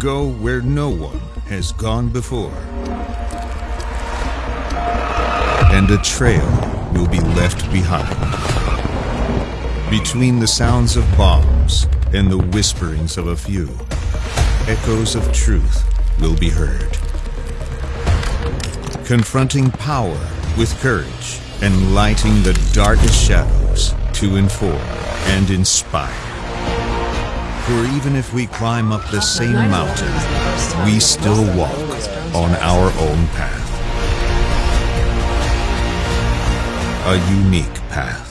Go where no one has gone before. And a trail will be left behind. Between the sounds of bombs and the whisperings of a few, echoes of truth will be heard. Confronting power with courage and lighting the darkest shadows to inform and inspire. For even if we climb up the same mountain, we still walk on our own path. A unique path.